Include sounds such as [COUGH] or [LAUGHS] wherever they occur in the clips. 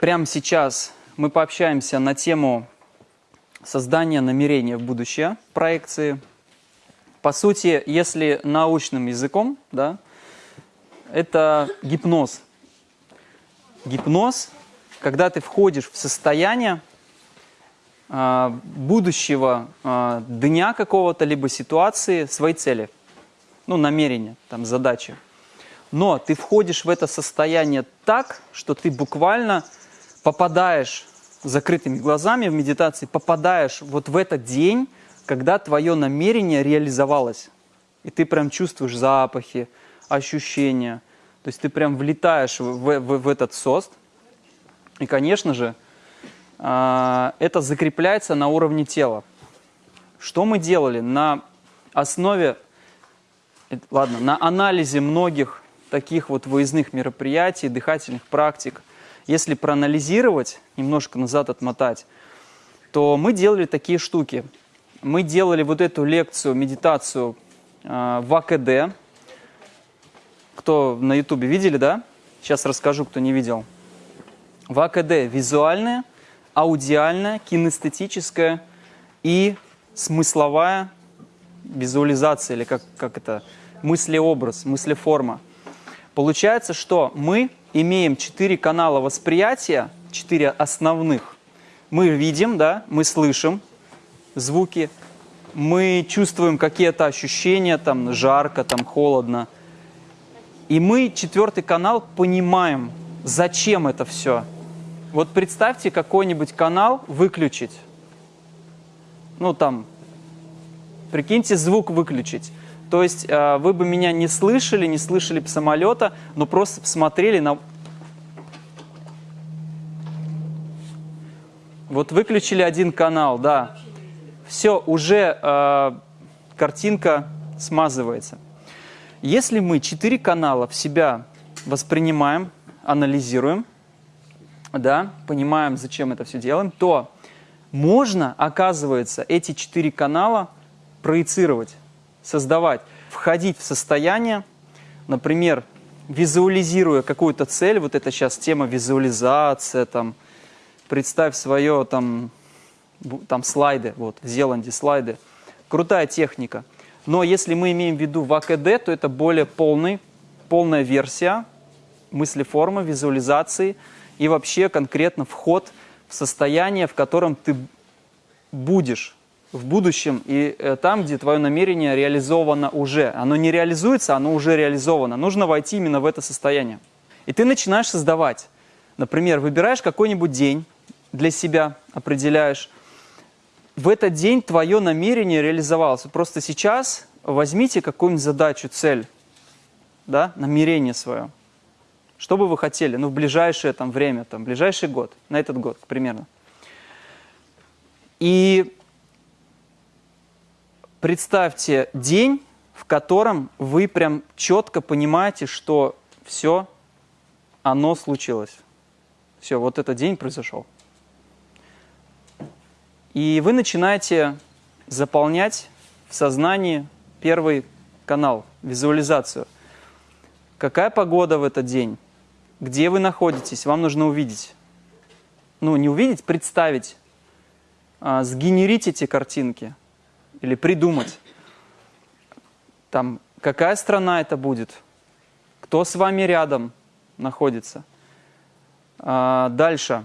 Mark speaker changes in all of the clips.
Speaker 1: прямо сейчас мы пообщаемся на тему создания намерения в будущее, проекции. По сути, если научным языком, да, это гипноз. Гипноз, когда ты входишь в состояние э, будущего э, дня какого-то, либо ситуации, своей цели, ну, намерения, там, задачи. Но ты входишь в это состояние так, что ты буквально попадаешь закрытыми глазами в медитации, попадаешь вот в этот день, когда твое намерение реализовалось. И ты прям чувствуешь запахи, ощущения. То есть ты прям влетаешь в, в, в этот сост. И, конечно же, а, это закрепляется на уровне тела. Что мы делали? На основе, э, ладно, на анализе многих таких вот выездных мероприятий, дыхательных практик, если проанализировать, немножко назад отмотать, то мы делали такие штуки. Мы делали вот эту лекцию, медитацию э, в АКД. Кто на ютубе видели, да? Сейчас расскажу, кто не видел. В АКД визуальная, аудиальная, кинестетическая и смысловая визуализация, или как, как это, мыслеобраз, мыслеформа. Получается, что мы имеем четыре канала восприятия, четыре основных. Мы видим, да, мы слышим звуки, мы чувствуем какие-то ощущения, там жарко, там холодно. И мы, четвертый канал, понимаем, зачем это все. Вот представьте какой-нибудь канал выключить. Ну там, прикиньте, звук выключить. То есть э, вы бы меня не слышали, не слышали самолета, но просто посмотрели на... Вот выключили один канал, да. Все, уже э, картинка смазывается. Если мы четыре канала в себя воспринимаем, анализируем, да, понимаем, зачем это все делаем, то можно, оказывается, эти четыре канала проецировать создавать, входить в состояние, например, визуализируя какую-то цель, вот это сейчас тема визуализация, там, представь свое, там, там слайды, вот, в Зеланде слайды, крутая техника. Но если мы имеем в виду в АКД, то это более полный, полная версия мыслеформы, визуализации и вообще конкретно вход в состояние, в котором ты будешь в будущем и э, там, где твое намерение реализовано уже. Оно не реализуется, оно уже реализовано. Нужно войти именно в это состояние. И ты начинаешь создавать. Например, выбираешь какой-нибудь день для себя, определяешь. В этот день твое намерение реализовалось. Просто сейчас возьмите какую-нибудь задачу, цель, да, намерение свое. Что бы вы хотели, ну, в ближайшее там, время, там, ближайший год, на этот год примерно. И представьте день, в котором вы прям четко понимаете, что все, оно случилось. Все, вот этот день произошел. И вы начинаете заполнять в сознании первый канал, визуализацию. Какая погода в этот день? Где вы находитесь? Вам нужно увидеть. Ну, не увидеть, представить. А, сгенерить эти картинки или придумать, там, какая страна это будет, кто с вами рядом находится. А, дальше.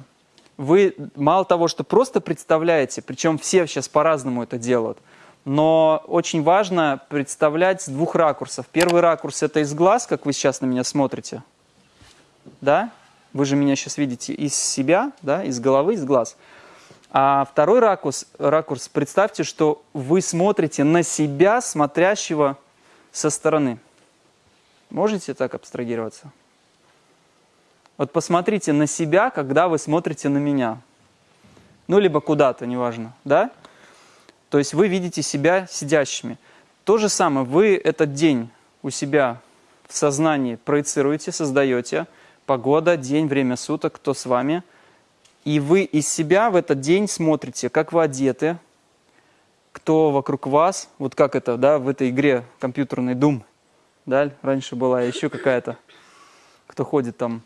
Speaker 1: Вы мало того, что просто представляете, причем все сейчас по-разному это делают, но очень важно представлять с двух ракурсов. Первый ракурс – это из глаз, как вы сейчас на меня смотрите. Да? Вы же меня сейчас видите из себя, да? из головы, из глаз. А второй ракурс, ракурс, представьте, что вы смотрите на себя, смотрящего со стороны. Можете так абстрагироваться? Вот посмотрите на себя, когда вы смотрите на меня. Ну, либо куда-то, неважно, да? То есть вы видите себя сидящими. То же самое, вы этот день у себя в сознании проецируете, создаете. Погода, день, время суток, кто с вами – и вы из себя в этот день смотрите, как вы одеты, кто вокруг вас, вот как это, да, в этой игре компьютерный Doom, да, раньше была еще какая-то, кто ходит там,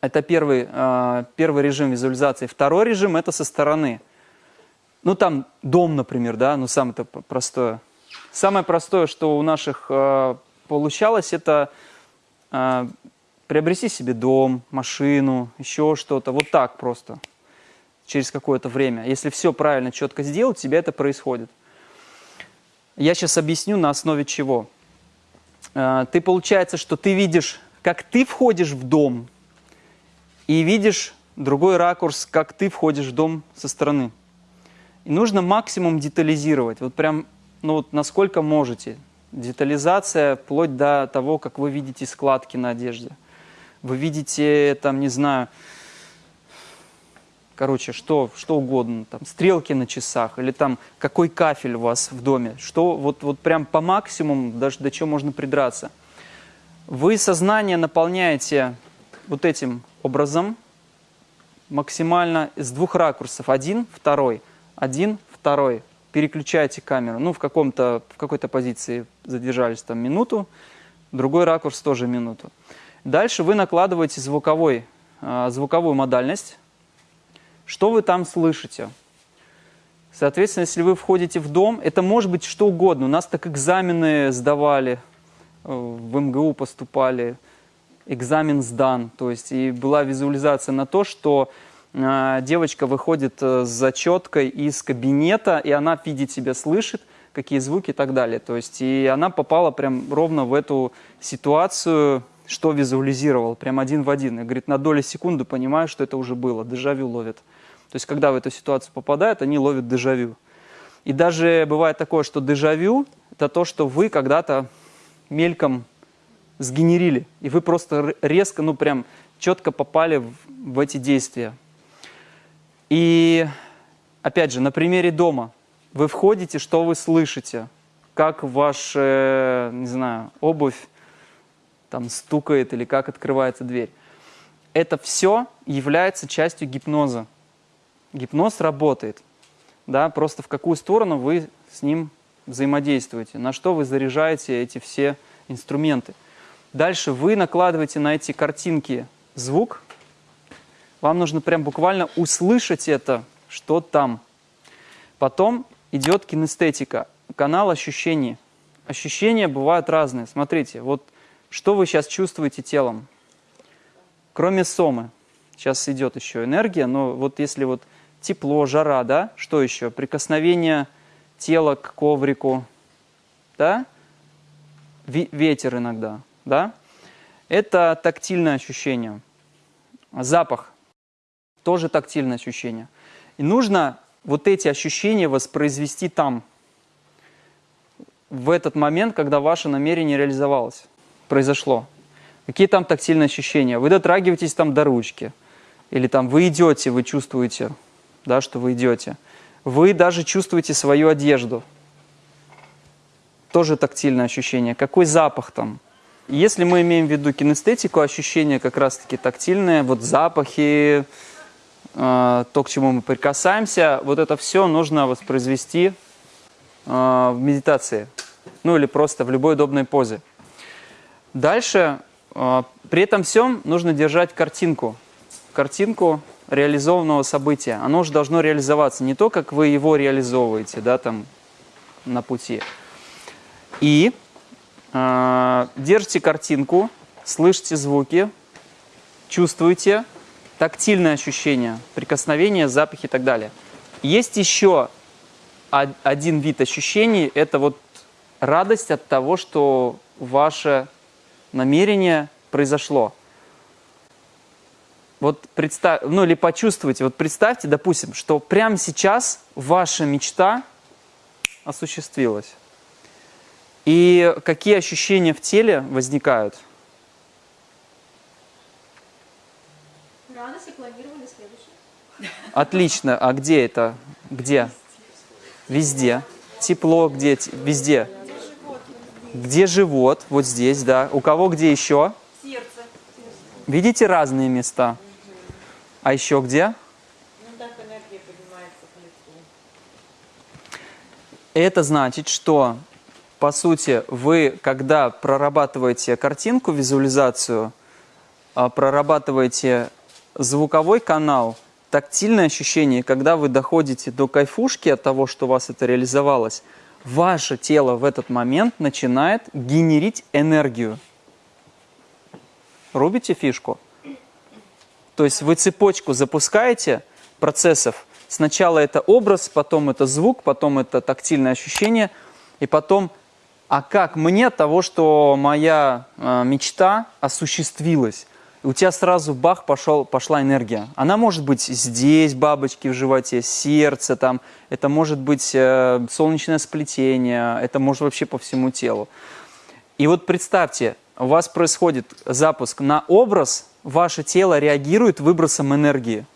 Speaker 1: Это первый, э, первый режим визуализации. Второй режим – это со стороны. Ну, там дом, например, да, ну, самое-то простое. Самое простое, что у наших э, получалось, это э, приобрести себе дом, машину, еще что-то. Вот так просто, через какое-то время. Если все правильно, четко сделать, у тебя это происходит. Я сейчас объясню, на основе чего. Э, ты, получается, что ты видишь, как ты входишь в дом, и видишь другой ракурс, как ты входишь в дом со стороны. И нужно максимум детализировать, вот прям, ну вот насколько можете. Детализация вплоть до того, как вы видите складки на одежде. Вы видите, там, не знаю, короче, что, что угодно, там, стрелки на часах, или там, какой кафель у вас в доме, что вот, вот прям по максимуму, даже до чего можно придраться. Вы сознание наполняете вот этим образом максимально из двух ракурсов. Один, второй, один, второй. Переключаете камеру. Ну, в, в какой-то позиции задержались там минуту, другой ракурс тоже минуту. Дальше вы накладываете звуковой, э, звуковую модальность. Что вы там слышите? Соответственно, если вы входите в дом, это может быть что угодно. У нас так экзамены сдавали, э, в МГУ поступали, экзамен сдан. То есть и была визуализация на то, что э, девочка выходит э, с зачеткой из кабинета, и она видит себя, слышит, какие звуки и так далее. То есть и она попала прям ровно в эту ситуацию, что визуализировал, прям один в один. И говорит, на долю секунды понимаю, что это уже было, дежавю ловит. То есть когда в эту ситуацию попадают, они ловят дежавю. И даже бывает такое, что дежавю – это то, что вы когда-то мельком сгенерили. И вы просто резко, ну прям четко попали в, в эти действия. И опять же, на примере дома. Вы входите, что вы слышите? Как ваша, не знаю, обувь там стукает или как открывается дверь. Это все является частью гипноза. Гипноз работает. Да, просто в какую сторону вы с ним взаимодействуете, на что вы заряжаете эти все инструменты. Дальше вы накладываете на эти картинки звук. Вам нужно прям буквально услышать это, что там. Потом идет кинестетика, канал ощущений. Ощущения бывают разные. Смотрите, вот что вы сейчас чувствуете телом. Кроме сомы. Сейчас идет еще энергия, но вот если вот тепло, жара, да, что еще? Прикосновение тела к коврику, да? Ветер иногда да? Это тактильное ощущение. Запах – тоже тактильное ощущение. И нужно вот эти ощущения воспроизвести там, в этот момент, когда ваше намерение реализовалось, произошло. Какие там тактильные ощущения? Вы дотрагиваетесь там до ручки, или там вы идете, вы чувствуете, да, что вы идете. Вы даже чувствуете свою одежду. Тоже тактильное ощущение. Какой запах там? Если мы имеем в виду кинестетику, ощущения как раз-таки тактильные, вот запахи, э, то, к чему мы прикасаемся, вот это все нужно воспроизвести э, в медитации, ну или просто в любой удобной позе. Дальше, э, при этом всем нужно держать картинку, картинку реализованного события. Оно уже должно реализоваться, не то, как вы его реализовываете, да, там, на пути. И а, держите картинку, слышите звуки, чувствуете тактильные ощущения, прикосновения, запахи и так далее. Есть еще один вид ощущений, это вот радость от того, что ваше намерение произошло. Вот представь, ну или почувствуйте, вот представьте, допустим, что прямо сейчас ваша мечта осуществилась. И какие ощущения в теле возникают?
Speaker 2: Радость и планировали следующее.
Speaker 1: Отлично. А где это? Где? Везде. Тепло где? Везде. Где живот? Вот здесь, да. У кого где еще?
Speaker 2: Сердце.
Speaker 1: Видите разные места? А еще где?
Speaker 2: Ну так энергия поднимается к лицу.
Speaker 1: Это значит, что по сути, вы, когда прорабатываете картинку, визуализацию, а, прорабатываете звуковой канал, тактильное ощущение, когда вы доходите до кайфушки от того, что у вас это реализовалось, ваше тело в этот момент начинает генерить энергию. Рубите фишку? То есть вы цепочку запускаете процессов. Сначала это образ, потом это звук, потом это тактильное ощущение, и потом, а как мне того, что моя э, мечта осуществилась? У тебя сразу бах пошел, пошла энергия. Она может быть здесь, бабочки в животе, сердце, там, это может быть э, солнечное сплетение, это может вообще по всему телу. И вот представьте, у вас происходит запуск на образ, ваше тело реагирует выбросом энергии.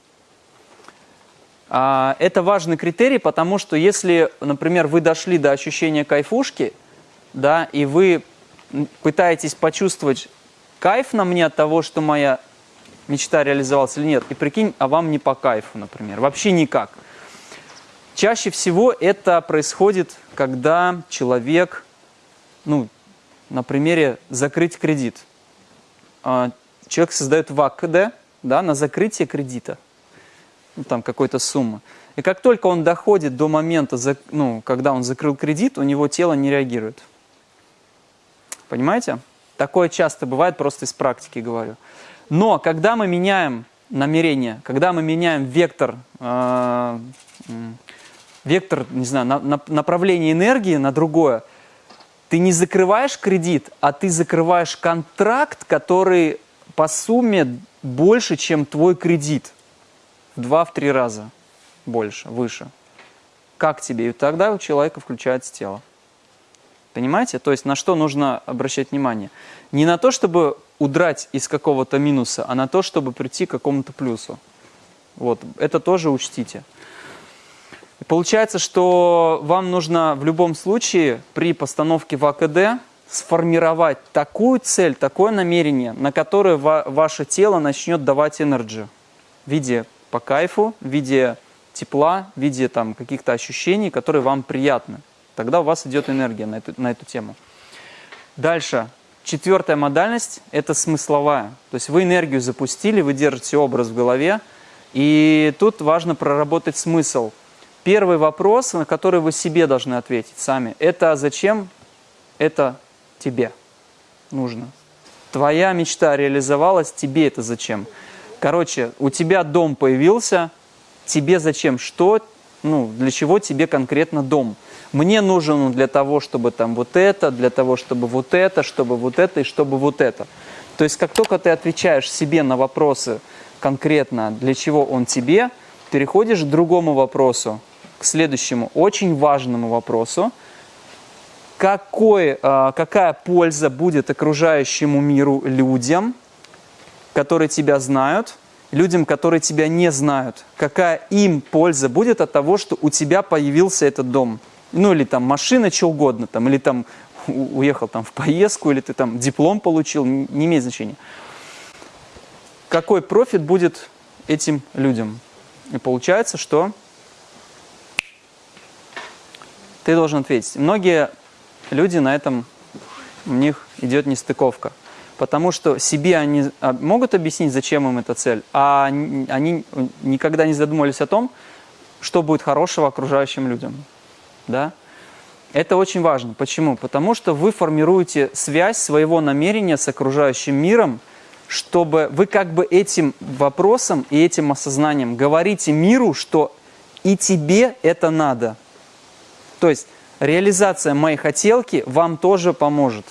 Speaker 1: А, Это важный критерий, потому что если, например, вы дошли до ощущения кайфушки, да, и вы пытаетесь почувствовать кайф на мне от того, что моя мечта реализовалась или нет, и прикинь, а вам не по кайфу, например, вообще никак. Чаще всего это происходит, когда человек, ну, на примере закрыть кредит. А, Человек создает ВАКД да, на закрытие кредита, ну, там какой-то суммы. И как только он доходит до момента, ну, когда он закрыл кредит, у него тело не реагирует. Понимаете? Такое часто бывает, просто из практики говорю. Но когда мы меняем намерение, когда мы меняем вектор, э, вектор, не знаю, на- на- направление энергии на другое, ты не закрываешь кредит, а ты закрываешь контракт, который по сумме больше, чем твой кредит. В два-три раза больше, выше. Как тебе? И тогда у человека включается тело. Понимаете? То есть на что нужно обращать внимание? Не на то, чтобы удрать из какого-то минуса, а на то, чтобы прийти к какому-то плюсу. Вот, это тоже учтите. Получается, что вам нужно в любом случае при постановке в АКД сформировать такую цель, такое намерение, на которое ва- ваше тело начнет давать энерджи в виде по кайфу, в виде тепла, в виде каких-то ощущений, которые вам приятны. Тогда у вас идет энергия на эту, на эту тему. Дальше. Четвертая модальность – это смысловая. То есть вы энергию запустили, вы держите образ в голове, и тут важно проработать смысл. Первый вопрос, на который вы себе должны ответить сами, это зачем это тебе нужно? Твоя мечта реализовалась, тебе это зачем? Короче, у тебя дом появился, тебе зачем? Что, ну, для чего тебе конкретно дом? Мне нужен он для того, чтобы там вот это, для того, чтобы вот это, чтобы вот это и чтобы вот это. То есть, как только ты отвечаешь себе на вопросы конкретно, для чего он тебе, переходишь к другому вопросу, к следующему очень важному вопросу, какой, э, какая польза будет окружающему миру людям, которые тебя знают, людям, которые тебя не знают, какая им польза будет от того, что у тебя появился этот дом. Ну или там машина, что угодно, там, или там уехал там в поездку, или ты там диплом получил, не имеет значения. Какой профит будет этим людям? И получается, что ты должен ответить. Многие люди на этом, у них идет нестыковка. Потому что себе они а, могут объяснить, зачем им эта цель, а они никогда не задумывались о том, что будет хорошего окружающим людям. Да? Это очень важно. Почему? Потому что вы формируете связь своего намерения с окружающим миром, чтобы вы как бы этим вопросом и этим осознанием говорите миру, что и тебе это надо. То есть реализация моей хотелки вам тоже поможет.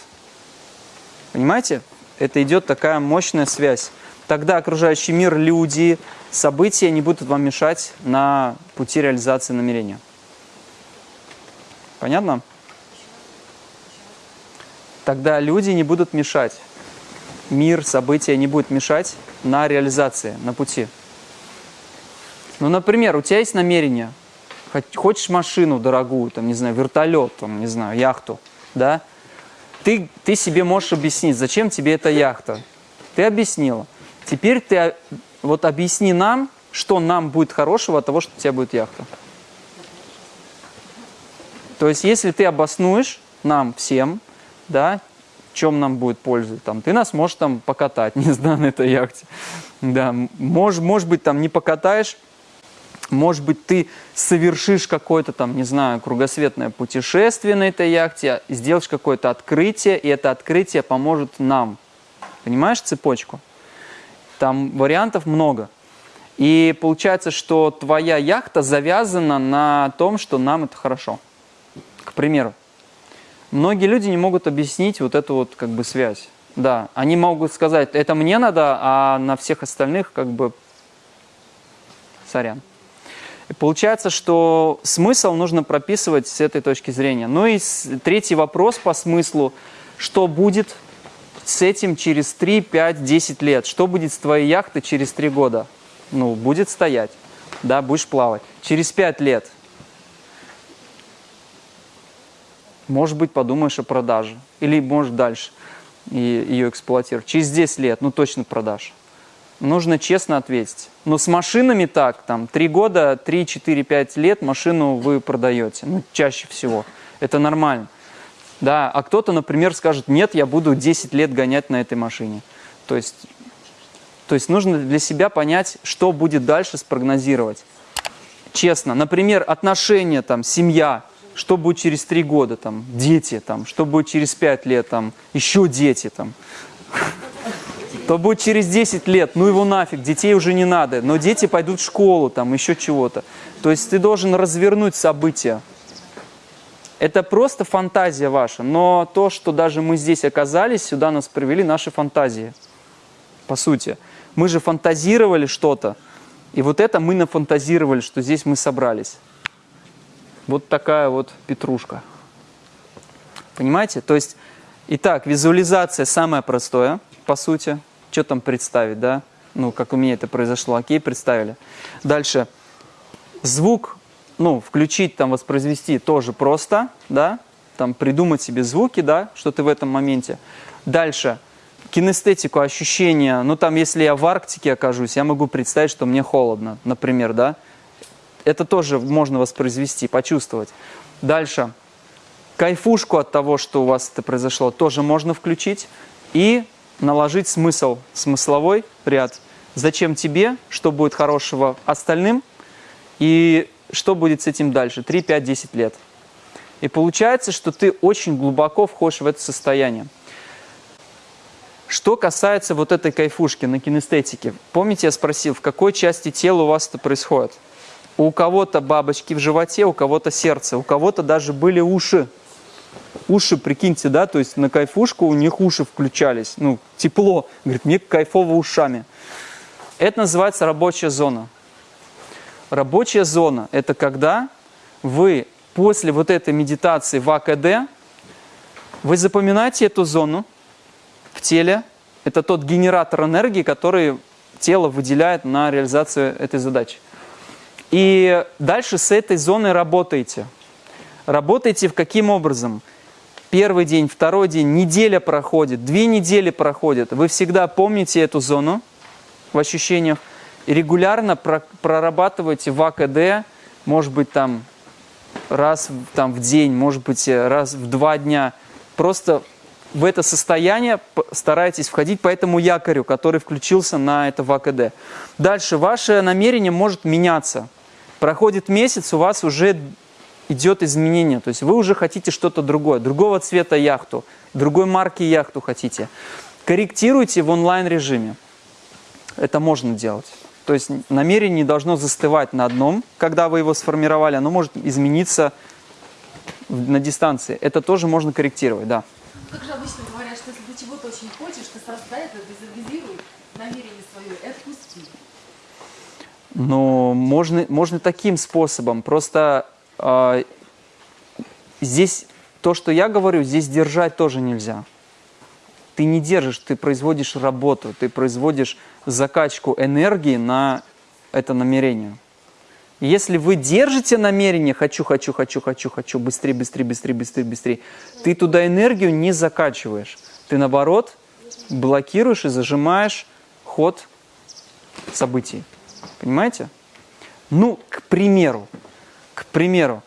Speaker 1: Понимаете? Это идет такая мощная связь. Тогда окружающий мир, люди, события не будут вам мешать на пути реализации намерения. Понятно? Тогда люди не будут мешать. Мир, события не будут мешать на реализации, на пути. Ну, например, у тебя есть намерение, хочешь машину дорогую, там, не знаю, вертолет, там, не знаю, яхту, да? Ты, ты себе можешь объяснить, зачем тебе эта яхта. Ты объяснила. Теперь ты а, вот объясни нам, что нам будет хорошего от того, что у тебя будет яхта. То есть, если ты обоснуешь нам всем, да, чем нам будет польза. Там, ты нас можешь там покатать, [LAUGHS] не знаю, на этой яхте. Да, может, может быть, там не покатаешь, может быть, ты совершишь какое-то там, не знаю, кругосветное путешествие на этой яхте, сделаешь какое-то открытие, и это открытие поможет нам. Понимаешь цепочку? Там вариантов много. И получается, что твоя яхта завязана на том, что нам это хорошо. К примеру. Многие люди не могут объяснить вот эту вот как бы связь. Да, они могут сказать, это мне надо, а на всех остальных как бы сорян. И получается, что смысл нужно прописывать с этой точки зрения. Ну и третий вопрос по смыслу, что будет с этим через 3, 5, 10 лет? Что будет с твоей яхтой через 3 года? Ну, будет стоять, да, будешь плавать. Через 5 лет, может быть, подумаешь о продаже. Или, может, дальше ее эксплуатировать. Через 10 лет, ну, точно продашь нужно честно ответить. Но с машинами так, там, 3 года, 3, 4, 5 лет машину вы продаете, ну, чаще всего. Это нормально. Да, а кто-то, например, скажет, нет, я буду 10 лет гонять на этой машине. То есть, то есть нужно для себя понять, что будет дальше спрогнозировать. Честно. Например, отношения, там, семья, что будет через 3 года, там, дети, там, что будет через 5 лет, там, еще дети, там [LAUGHS] то будет через 10 лет, ну его нафиг, детей уже не надо, но дети пойдут в школу, там еще чего-то. То есть ты должен развернуть события. Это просто фантазия ваша, но то, что даже мы здесь оказались, сюда нас привели наши фантазии, по сути. Мы же фантазировали что-то, и вот это мы нафантазировали, что здесь мы собрались. Вот такая вот петрушка. Понимаете? То есть, итак, визуализация самое простое, по сути – что там представить, да? Ну, как у меня это произошло, окей, представили. Дальше. Звук, ну, включить, там, воспроизвести тоже просто, да? Там, придумать себе звуки, да, что ты в этом моменте. Дальше. Кинестетику, ощущения. Ну, там, если я в Арктике окажусь, я могу представить, что мне холодно, например, да? Это тоже можно воспроизвести, почувствовать. Дальше. Кайфушку от того, что у вас это произошло, тоже можно включить. И наложить смысл, смысловой ряд. Зачем тебе, что будет хорошего остальным и что будет с этим дальше, 3, 5, 10 лет. И получается, что ты очень глубоко входишь в это состояние. Что касается вот этой кайфушки на кинестетике. Помните, я спросил, в какой части тела у вас это происходит? У кого-то бабочки в животе, у кого-то сердце, у кого-то даже были уши уши, прикиньте, да, то есть на кайфушку у них уши включались, ну, тепло, говорит, мне кайфово ушами. Это называется рабочая зона. Рабочая зона – это когда вы после вот этой медитации в АКД, вы запоминаете эту зону в теле, это тот генератор энергии, который тело выделяет на реализацию этой задачи. И дальше с этой зоной работаете. Работаете в каким образом? первый день, второй день, неделя проходит, две недели проходят, вы всегда помните эту зону в ощущениях регулярно про прорабатываете в АКД, может быть, там раз там, в день, может быть, раз в два дня. Просто в это состояние старайтесь входить по этому якорю, который включился на это в АКД. Дальше ваше намерение может меняться. Проходит месяц, у вас уже идет изменение. То есть вы уже хотите что-то другое, другого цвета яхту, другой марки яхту хотите. Корректируйте в онлайн-режиме. Это можно делать. То есть намерение должно застывать на одном, когда вы его сформировали, оно может измениться на дистанции. Это тоже можно корректировать, да.
Speaker 3: Как же обычно говорят, что если ты чего-то очень хочешь, ты сразу да, это визуализируй намерение свое и отпусти.
Speaker 1: Ну, можно, можно таким способом. Просто а, здесь то, что я говорю, здесь держать тоже нельзя. Ты не держишь, ты производишь работу, ты производишь закачку энергии на это намерение. Если вы держите намерение «хочу, хочу, хочу, хочу, хочу, быстрее, быстрее, быстрее, быстрее, быстрее», ты туда энергию не закачиваешь. Ты, наоборот, блокируешь и зажимаешь ход событий. Понимаете? Ну, к примеру, к примеру,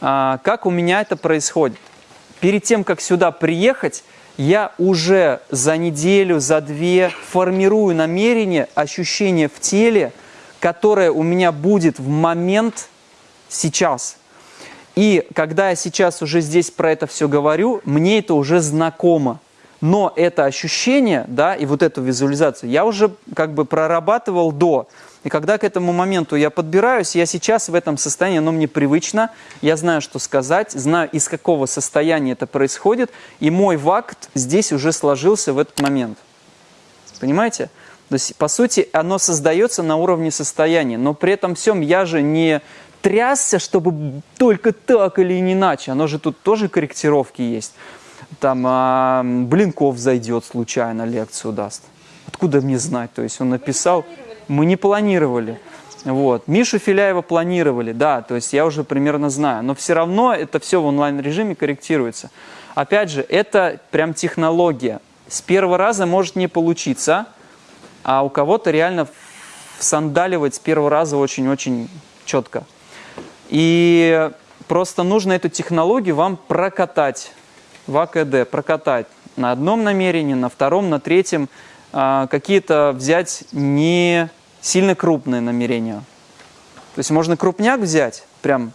Speaker 1: а, как у меня это происходит? Перед тем, как сюда приехать, я уже за неделю, за две формирую намерение, ощущение в теле, которое у меня будет в момент сейчас. И когда я сейчас уже здесь про это все говорю, мне это уже знакомо. Но это ощущение, да, и вот эту визуализацию я уже как бы прорабатывал до. И когда к этому моменту я подбираюсь, я сейчас в этом состоянии, оно мне привычно, я знаю, что сказать, знаю, из какого состояния это происходит, и мой вакт здесь уже сложился в этот момент. Понимаете? То есть, по сути, оно создается на уровне состояния, но при этом всем я же не трясся, чтобы только так или иначе. Оно же тут тоже корректировки есть. Там а, Блинков зайдет случайно, лекцию даст. Откуда мне знать? То есть он написал, мы не планировали. Вот. Мишу Филяева планировали, да, то есть я уже примерно знаю. Но все равно это все в онлайн-режиме корректируется. Опять же, это прям технология. С первого раза может не получиться, а у кого-то реально сандаливать с первого раза очень-очень четко. И просто нужно эту технологию вам прокатать в АКД, прокатать на одном намерении, на втором, на третьем, а, какие-то взять не сильно крупные намерения. То есть можно крупняк взять, прям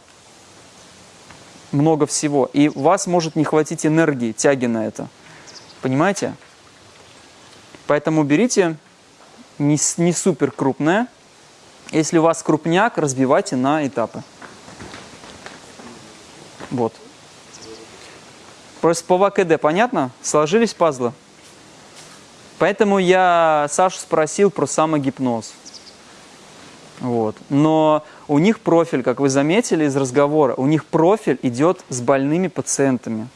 Speaker 1: много всего, и у вас может не хватить энергии, тяги на это. Понимаете? Поэтому берите не, не супер крупное. Если у вас крупняк, разбивайте на этапы. Вот. Просто по ВКД понятно? Сложились пазлы? Поэтому я Сашу спросил про самогипноз. Вот. Но у них профиль, как вы заметили из разговора, у них профиль идет с больными пациентами.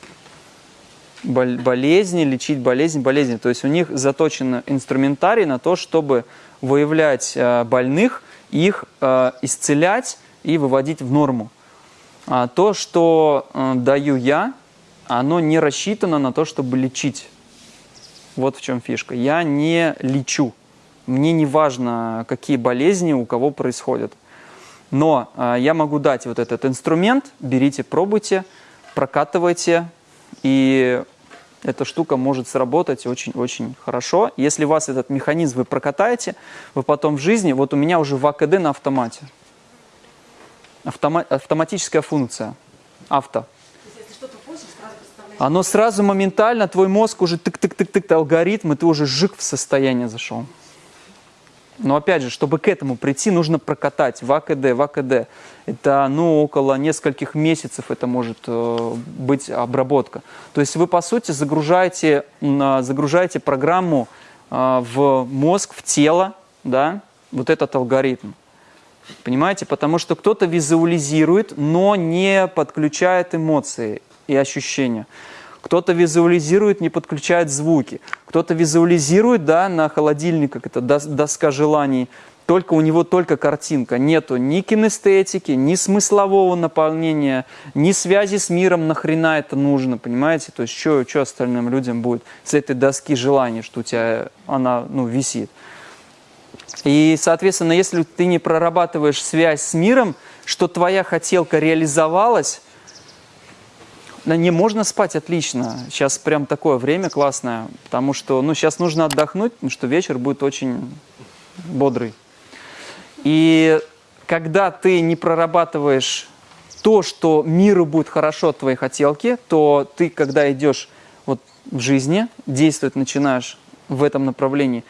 Speaker 1: Бол болезни, лечить болезни, болезни. То есть у них заточен инструментарий на то, чтобы выявлять э, больных, их э, исцелять и выводить в норму. А то, что э, даю я, оно не рассчитано на то, чтобы лечить. Вот в чем фишка. Я не лечу. Мне не важно, какие болезни у кого происходят. Но э, я могу дать вот этот инструмент, берите, пробуйте, прокатывайте, и эта штука может сработать очень-очень хорошо. Если вас этот механизм вы прокатаете, вы потом в жизни, вот у меня уже в АКД на автомате автома автоматическая функция, авто. Оно сразу моментально, твой мозг уже тык-тык-тык-тык, алгоритм, и ты уже жик в состояние зашел. Но опять же, чтобы к этому прийти, нужно прокатать в АКД, в АКД. Это ну, около нескольких месяцев это может э, быть обработка. То есть вы, по сути, загружаете, э, загружаете программу э, в мозг, в тело, да, вот этот алгоритм. Понимаете? Потому что кто-то визуализирует, но не подключает эмоции и ощущения. Кто-то визуализирует, не подключает звуки. Кто-то визуализирует, да, на холодильник, как это, доска желаний, только у него только картинка. Нету ни кинестетики, ни смыслового наполнения, ни связи с миром, нахрена это нужно, понимаете? То есть, что, что остальным людям будет с этой доски желаний, что у тебя она, ну, висит. И, соответственно, если ты не прорабатываешь связь с миром, что твоя хотелка реализовалась, на не можно спать отлично. Сейчас прям такое время классное, потому что ну, сейчас нужно отдохнуть, потому что вечер будет очень бодрый. И когда ты не прорабатываешь то, что миру будет хорошо от твоей хотелки, то ты, когда идешь вот в жизни, действовать начинаешь в этом направлении,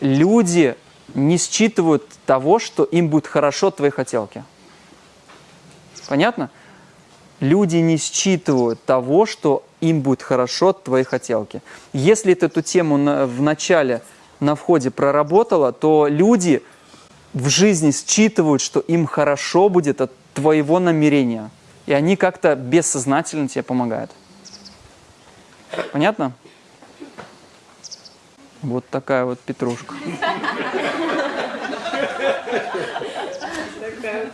Speaker 1: люди не считывают того, что им будет хорошо от твоей хотелки. Понятно? Люди не считывают того, что им будет хорошо от твоей хотелки. Если ты эту тему на, в начале, на входе проработала, то люди в жизни считывают, что им хорошо будет от твоего намерения. И они как-то бессознательно тебе помогают. Понятно? Вот такая вот петрушка.
Speaker 2: Такая